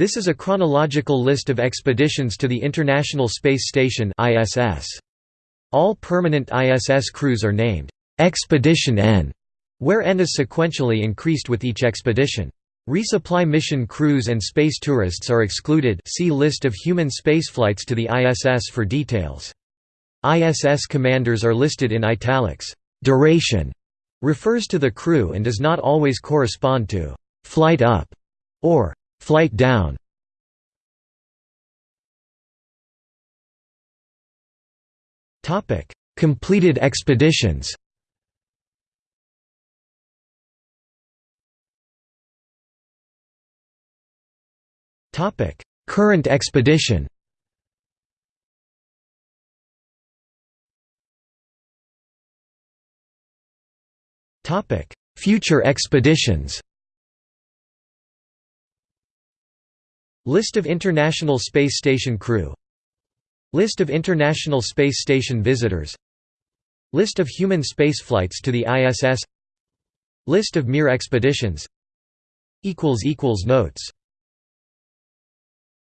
This is a chronological list of expeditions to the International Space Station ISS. All permanent ISS crews are named Expedition N, where N is sequentially increased with each expedition. Resupply mission crews and space tourists are excluded see List of human spaceflights to the ISS for details. ISS commanders are listed in italics. Duration refers to the crew and does not always correspond to flight up or Flight down. Topic. Completed expeditions. Current expedition. Topic. Future expeditions List of International Space Station crew. List of International Space Station visitors. List of human spaceflights to the ISS List of Mir expeditions. Notes